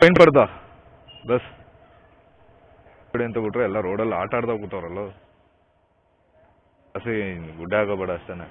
Fine ಪಡ್ದ bus ಕಡೆ ಅಂತ ಬಿಟ್ರೆ ಎಲ್ಲ ರೋಡಲ್ಲಿ ಆಟ ಆಡ್ದಾಗ ಕೂತವ್ರಲ್ಲ. ಹಸಿ ಗುಡ್ಡ ಆಗೋಬೇಡ ಅಷ್ಟೇನೆ.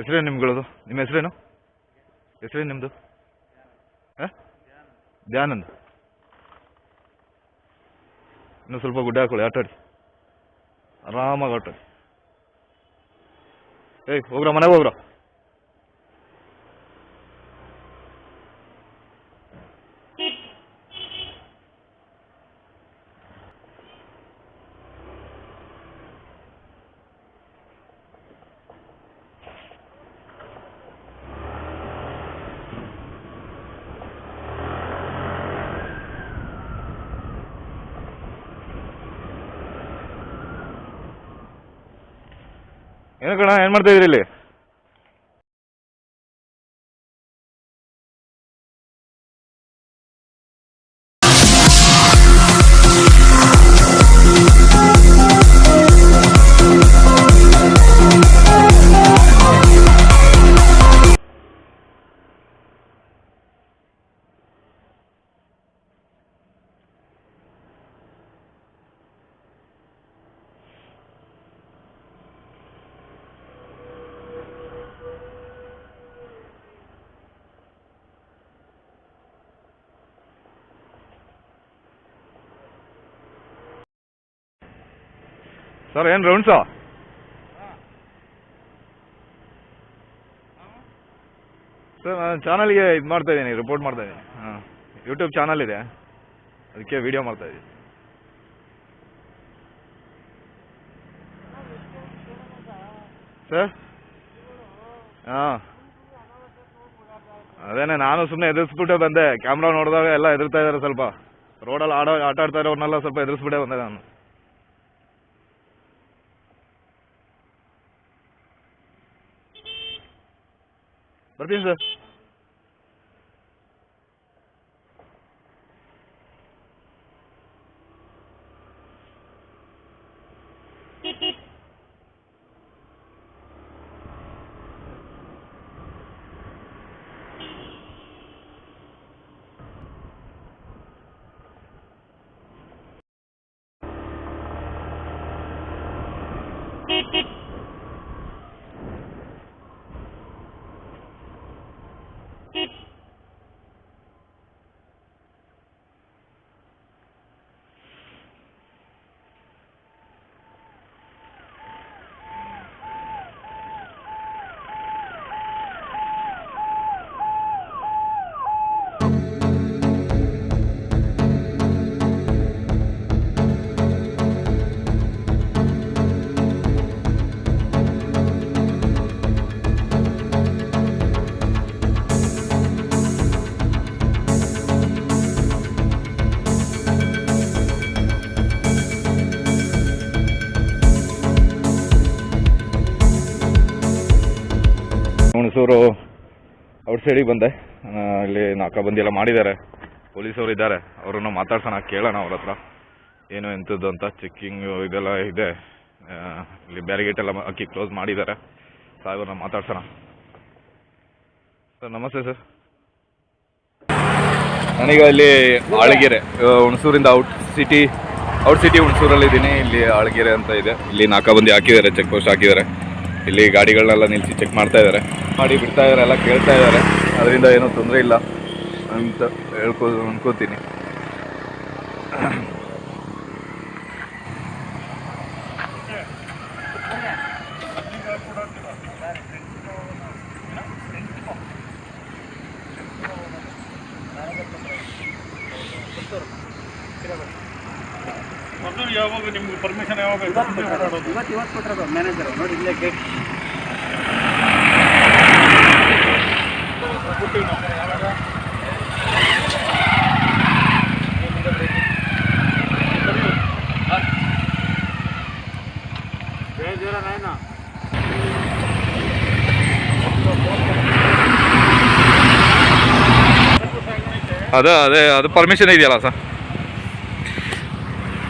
ಹೆಸರೇನು ನಿಮ್ಗಳದು? ನಿಮ್ಮ ಹೆಸರೇನು? ಹೆಸರೇನು ನಿಮ್ಮದು ಹಾಂ? ಧ್ಯಾನಂದ್. ಇನ್ನು ಸ್ವಲ್ಪ ಗುಡ್ಡ ಹಾಕೊಳ್ಳಿ, ಆಟಾಡಿ. ಆರಾಮಾಗಿ ಆಟಾಡಿ. ಏಯ್, ಹೋಗ್ರ, ಮನೆಗೆ ಹೋಗ್ರ? ಏನು ಕಣ ಏನು ಮಾಡ್ತಾ ಇದ್ರಿ ಇಲ್ಲಿ? ಸರ್ ಏನು ರೌಂಡ್ಸಾ ಸರ್, ನಾನು ಚಾನಲ್ಗೆ ಇದು ಮಾಡ್ತಾ ಇದ್ದೀನಿ ರಿಪೋರ್ಟ್ ಮಾಡ್ತಾ ಇದ್ದೀನಿ. ಹಾಂ ಯೂಟ್ಯೂಬ್ ಚಾನಲ್ ಇದೆ. ಅದಕ್ಕೆ ವಿಡಿಯೋ ಮಾಡ್ತಾ ಇದ್ದೀನಿ. ಸರ್? ಹಾಂ. ಅದೇನೆ, ನಾನು ಸುಮ್ಮನೆ ಎದುರಿಸ್ಬಿಟ್ಟೆ ಬಂದೆ. ಕ್ಯಾಮ್ರಾ ನೋಡಿದಾಗ ಎಲ್ಲ ಎದುರ್ತಾ ಇದ್ದಾರೆ ಸ್ವಲ್ಪ. ರೋಡಲ್ಲಿ ಆಡೋ ಆಟ ಆಡ್ತಾ ಇರೋರ್ನೆಲ್ಲ ಸ್ವಲ್ಪ ಎದುರಿಸ್ಬಿಟ್ಟೆ ಬಂದೆ ನಾನು. ಬರ್ತೀನಿ ಸರ್ ಹುಣಸೂರು ಔಟ್ ಸೈಡಿಗೆ ಬಂದೆ. ಇಲ್ಲಿ ನಾಕಾಬಂದಿ ಎಲ್ಲ ಮಾಡಿದ್ದಾರೆ. ಪೊಲೀಸವರು ಇದ್ದಾರೆ. ಅವರನ್ನು ಮಾತಾಡ್ಸೋಣ, ಕೇಳೋಣ ಅವ್ರ ಹತ್ರ. ಏನು ಎಂಥದ್ದು ಅಂತ ಚೆಕ್ಕಿಂಗ್ ಇದೆಲ್ಲ ಇದೆ. ಇಲ್ಲಿ ಬ್ಯಾರಿಗೇಟ್ ಎಲ್ಲ ಹಾಕಿ ಕ್ಲೋಸ್ ಮಾಡಿದ್ದಾರೆ. ಸಾಹೇಬ್ರನ್ನ ಮಾತಾಡ್ಸೋಣ. ಸರ್, ನಮಸ್ತೆ ಸರ್. ನನಗೆ ಇಲ್ಲಿ ಆಳಗೆರೆ ಹುಣಸೂರಿಂದ ಔಟ್ ಸಿಟಿ ಔಟ್ ಸಿಟಿ ಹುಣಸೂರಲ್ಲಿ ಇದ್ದೀನಿ ಇಲ್ಲಿ ಆಳಗೆರೆ ಅಂತ ಇದೆ. ಇಲ್ಲಿ ನಾಕಾಬಂದಿ ಹಾಕಿದ್ದಾರೆ ಚೆಕ್ ಪೋಸ್ಟ್ ಹಾಕಿದ್ದಾರೆ. ಇಲ್ಲಿ ಗಾಡಿಗಳನ್ನೆಲ್ಲ ನಿಲ್ಲಿಸಿ ಚೆಕ್ ಮಾಡ್ತಾ ಇದ್ದಾರೆ. ಮಾಡಿ ಬಿಡ್ತಾ ಇದ್ದಾರೆ ಎಲ್ಲ ಕೇಳ್ತಾ ಇದ್ದಾರೆ. ಅದರಿಂದ ಏನೂ ತೊಂದರೆ ಇಲ್ಲ ಅಂತ ಹೇಳ್ಕೋ ಅನ್ಕೋತೀನಿ. ಮೊದಲು ಯಾವಾಗ ನಿಮ್ಗೆ ಪರ್ಮಿಷನ್ ಯಾವಾಗ ಇವತ್ತು ಇವತ್ತು ಇವತ್ತು ಕೊಟ್ಟಿರೋದು ಮ್ಯಾನೇಜರ್ ನೋಡಿ ಇಲ್ಲೇ ಗೇಟ್ ಜಯ ಜೀರ ನಾಯ್ನಾ ಅದೇ ಅದೇ ಅದು ಪರ್ಮಿಷನ್ ಇದೆಯಲ್ಲ ಸರ್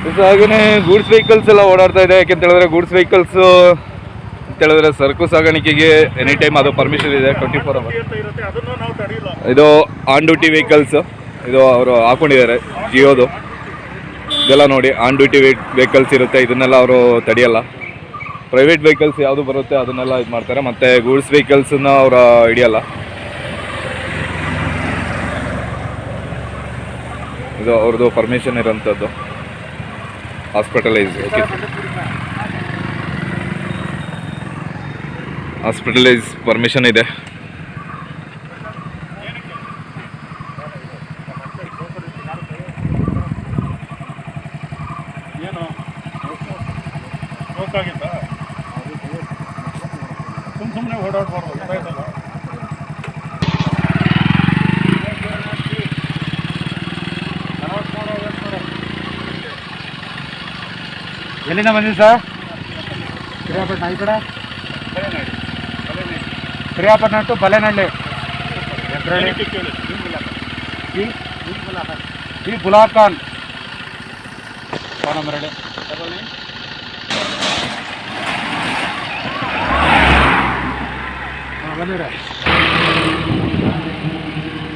ಹಾಗೆಯೇ ಗೂಡ್ಸ್ ವೆಹಿಕಲ್ಸ್ ಎಲ್ಲ ಓಡಾಡ್ತಾ ಇದೆ. ಯಾಕೆಂತ ಹೇಳಿದ್ರೆ ಗೂಡ್ಸ್ ವೆಹಿಕಲ್ಸು ಅಂತ ಹೇಳಿದ್ರೆ ಸರಕು ಸಾಗಾಣಿಕೆಗೆ ಎನಿ ಟೈಮ್ ಅದು ಪರ್ಮಿಷನ್ ಇದೆ ಟ್ವೆಂಟಿ ಫೋರ್ ಅವರ್ ಇದು ಆನ್ ಡ್ಯೂಟಿ ವೆಹಿಕಲ್ಸ್ ಇದು ಅವರು ಹಾಕೊಂಡಿದ್ದಾರೆ ಜಿಯೋದು ಇದೆಲ್ಲ ನೋಡಿ ಆನ್ ಡ್ಯೂಟಿ ವೆಹಿಕಲ್ಸ್ ಇರುತ್ತೆ. ಇದನ್ನೆಲ್ಲ ಅವರು ತಡೆಯಲ್ಲ. ಪ್ರೈವೇಟ್ ವೆಹಿಕಲ್ಸ್ ಯಾವುದು ಬರುತ್ತೆ, ಅದನ್ನೆಲ್ಲ ಇದು ಮಾಡ್ತಾರೆ. ಮತ್ತು ಗೂಡ್ಸ್ ವೆಹಿಕಲ್ಸನ್ನ ಅವರು ಹಿಡಿಯಲ್ಲ. ಇದು ಅವ್ರದ್ದು ಪರ್ಮಿಷನ್ ಇರೋಂಥದ್ದು. ಹಾಸ್ಪಿಟಲೈಸ್ ಓಕೆ ಹಾಸ್ಪಿಟಲೈಸ್ ಪರ್ಮಿಷನ್ ಇದೆ. ಏನು? ಹೋಗ್ತಾಗಿತ್ತ ಸುಮ್ ಸುಮ್ಮನೆ ಓಡಾಡ್ಬಾರ್ದು. ಗೊತ್ತಾಯ್ತಲ್ಲ ಎಲ್ಲಿಂದ ಬಂದಿದ್ದು ಸರ್ ಪಿರಿಯಾಪಟ್ಟಣ ಈ ಕಡೆ ಪಿರಿಯಾಪಟ್ಟಣ ಟು ಬಲೆನಹಳ್ಳಿ ಎದ್ರಳ್ಳಿ ಏನಕ್ಕೆ ಕೇಳಿ B B Gulab Khan phone number ಹೇಳಿ ಹಾಂ ಬಂದಿರ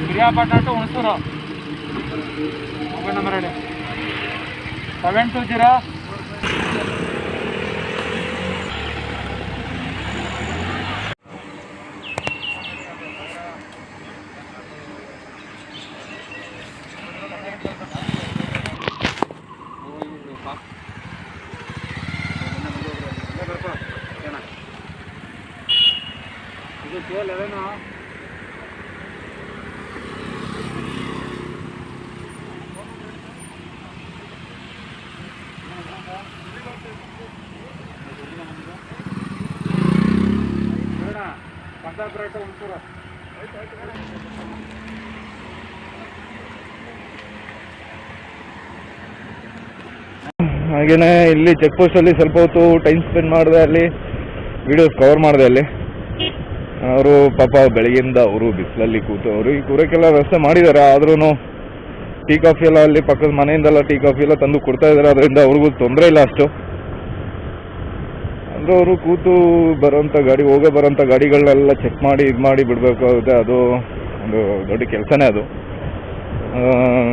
Piriyapatna to Hunsur mobile number ಹೇಳಿ ಸೆವೆನ್ ಟು ಜೀರೋ ಹಾಗೆಯೇ ಇಲ್ಲಿ ಚೆಕ್ ಪೋಸ್ಟ್ ಅಲ್ಲಿ ಸ್ವಲ್ಪ ಹೊತ್ತು ಟೈಮ್ ಸ್ಪೆಂಡ್ ಮಾಡಿದೆ, ಅಲ್ಲಿ ವಿಡಿಯೋಸ್ ಕವರ್ ಮಾಡಿದೆ ಅಲ್ಲಿ. ಅವರು ಪಾಪ ಬೆಳಗ್ಗೆಯಿಂದ ಅವರು ಬಿಸಿಲಲ್ಲಿ ಕೂತು, ಅವರು ಈ ಕೂರಕ್ಕೆಲ್ಲ ವ್ಯವಸ್ಥೆ ಮಾಡಿದ್ದಾರೆ ಆದ್ರೂ ಟೀ ಕಾಫಿ ಎಲ್ಲ ಅಲ್ಲಿ ಪಕ್ಕದ ಮನೆಯಿಂದೆಲ್ಲ ಟೀ ಕಾಫಿ ಎಲ್ಲ ತಂದು ಕೊಡ್ತಾ ಇದ್ದಾರೆ ಅದರಿಂದ ಅವ್ರಿಗೂ ತೊಂದರೆ ಇಲ್ಲ ಅಷ್ಟು. ಅಂದ್ರೆ ಅವರು ಕೂತು ಬರೋಂಥ ಗಾಡಿ, ಹೋಗೋ ಬರೋಂಥ ಗಾಡಿಗಳನ್ನೆಲ್ಲ ಚೆಕ್ ಮಾಡಿ ಇದು ಮಾಡಿ ಬಿಡಬೇಕಾಗುತ್ತೆ ಅದು ಒಂದು ದೊಡ್ಡ ಕೆಲಸನೇ ಅದು.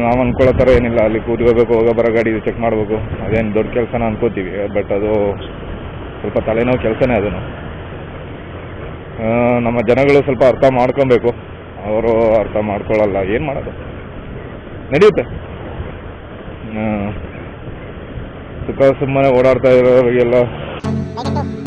ನಾವು ಅನ್ಕೊಳ್ಳೋ ಥರ ಏನಿಲ್ಲ. ಅಲ್ಲಿ ಕೂತ್ಕೋಬೇಕು ಹೋಗೋ ಬರೋ ಗಾಡಿ ಚೆಕ್ ಮಾಡಬೇಕು. ಅದೇನು ದೊಡ್ಡ ಕೆಲಸನ ಅನ್ಕೋತೀವಿ. ಬಟ್ ಅದು ಸ್ವಲ್ಪ ತಲೆನೋವು ಕೆಲಸನೇ ಅದನ್ನು. ನಮ್ಮ ಜನಗಳು ಸ್ವಲ್ಪ ಅರ್ಥ ಮಾಡ್ಕೊಬೇಕು. ಅವರು ಅರ್ಥ ಮಾಡ್ಕೊಳ್ಳಲ್ಲ ಏನು ಮಾಡೋದು? ನಡೆಯುತ್ತೆ. ಸುಖ ಸುಮ್ಮನೆ ಓಡಾಡ್ತಾ ಇರೋರಿಗೆಲ್ಲ 来个够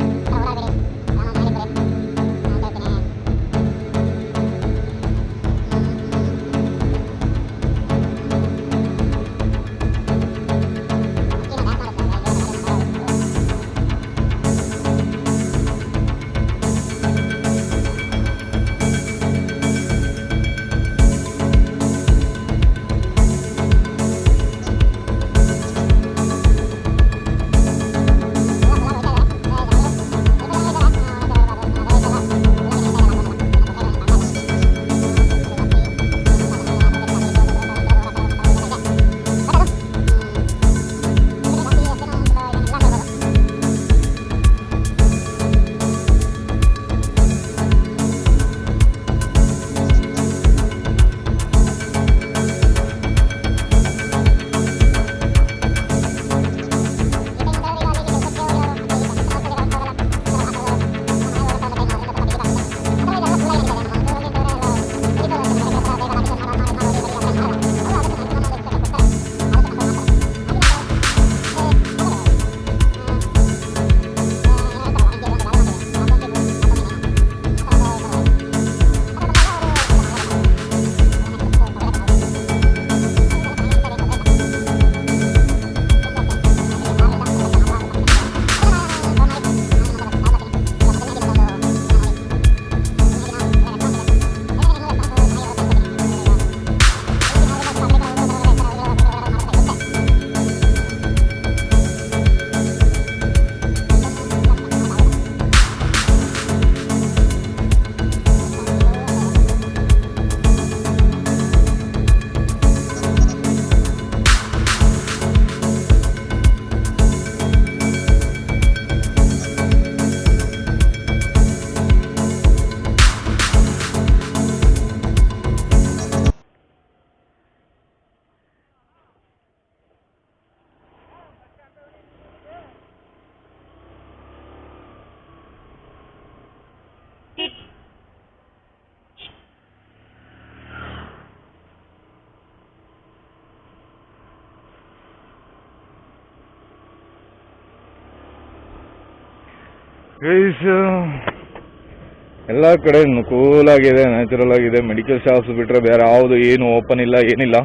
ಎಲ್ಲ ಕಡೆ ಕೂಲ್ ಆಗಿದೆ ನ್ಯಾಚುರಲ್ ಆಗಿದೆ ಮೆಡಿಕಲ್ ಶಾಪ್ಸ್ ಬಿಟ್ರೆ ಬೇರೆ ಯಾವುದು ಏನು ಓಪನ್ ಇಲ್ಲ, ಏನಿಲ್ಲ.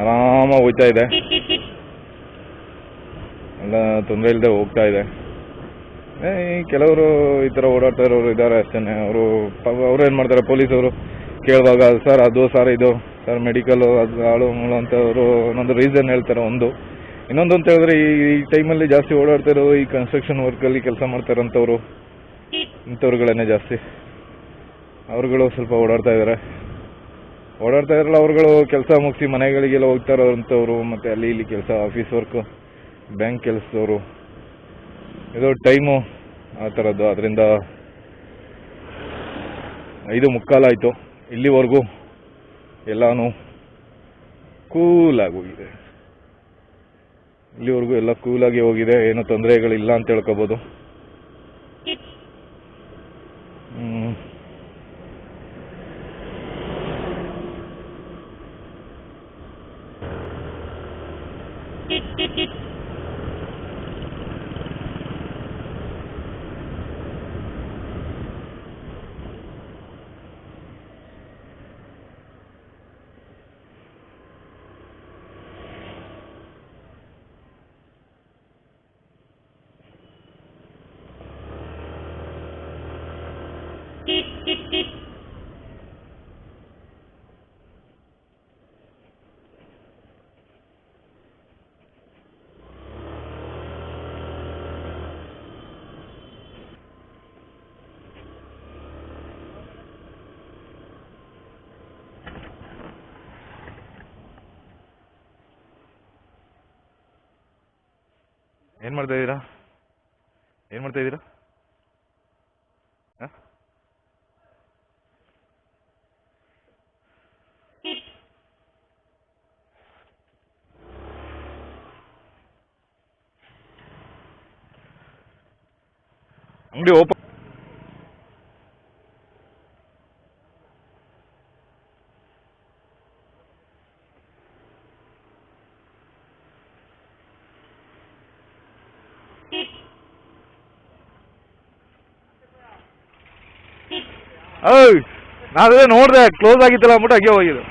ಆರಾಮಾಗಿ ಹೋಗ್ತಾ ಇದೆ. ಎಲ್ಲ ತೊಂದರೆ ಇಲ್ಲದೆ ಹೋಗ್ತಾ ಇದೆ. ಕೆಲವರು ಈ ಥರ ಓಡಾಡ್ತಾ ಇರೋರು ಇದ್ದಾರೆ ಅಷ್ಟೇ ಅವರು ಅವ್ರು ಏನು ಮಾಡ್ತಾರೆ? ಪೊಲೀಸವರು ಕೇಳುವಾಗ, ಸರ್, ಅದು, ಸರ್, ಇದು. ಸರ್ ಮೆಡಿಕಲ್ ಅದು, ಆಳು, ಮೂಳು ಅಂತ ಅವರು ಒಂದೊಂದು ರೀಸನ್ ಹೇಳ್ತಾರೆ, ಒಂದು. ಇನ್ನೊಂದು ಅಂತ ಹೇಳಿದ್ರೆ ಈ ಈ ಟೈಮಲ್ಲಿ ಜಾಸ್ತಿ ಓಡಾಡ್ತಾ ಇರೋರು ಈ ಕನ್ಸ್ಟ್ರಕ್ಷನ್ ವರ್ಕಲ್ಲಿ ಕೆಲಸ ಮಾಡ್ತಾರಂತವ್ರು. ಇಂಥವ್ರುಗಳನ್ನೇ ಜಾಸ್ತಿ. ಅವ್ರುಗಳು ಸ್ವಲ್ಪ ಓಡಾಡ್ತಾ ಇದ್ದಾರೆ ಓಡಾಡ್ತಾ ಇರಲ್ಲ ಅವ್ರುಗಳು ಕೆಲಸ ಮುಗಿಸಿ ಮನೆಗಳಿಗೆಲ್ಲ ಹೋಗ್ತಾ ಇರೋಂಥವ್ರು ಮತ್ತು ಅಲ್ಲಿ ಇಲ್ಲಿ ಕೆಲಸ ಆಫೀಸ್ ವರ್ಕ್ ಬ್ಯಾಂಕ್ ಕೆಲಸದವರು. ಇದು ಟೈಮು ಆ ಥರದ್ದು ಅದರಿಂದ ಐದು ಮುಕ್ಕಾಲಾಯಿತು ಇಲ್ಲಿವರೆಗೂ ಎಲ್ಲಾನು ಕೂಲಾಗಿ ಹೋಗಿದೆ. ಇಲ್ಲಿವರೆಗೂ ಎಲ್ಲ ಕೂಲಾಗಿ ಹೋಗಿದೆ ಏನು ತೊಂದರೆಗಳಿಲ್ಲ ಅಂತ ಹೇಳ್ಕೊಬೋದು. ಏನ್ ಮಾಡ್ತಾ ಇದ್ದೀರಾ ಏನ್ ಮಾಡ್ತಾ ಇದ್ದೀರಾ ಹ? ಅಂಗಡಿ ಓಪನ್ ಓಯ್ ನಾವೇ ನೋಡ್ದೆ ಕ್ಲೋಸ್ ಆಗಿತ್ತಲ್ಲ ಅಂದ್ಬಿಟ್ಟು ಹಾಗೆ ಹೋಗಿದ್ದು.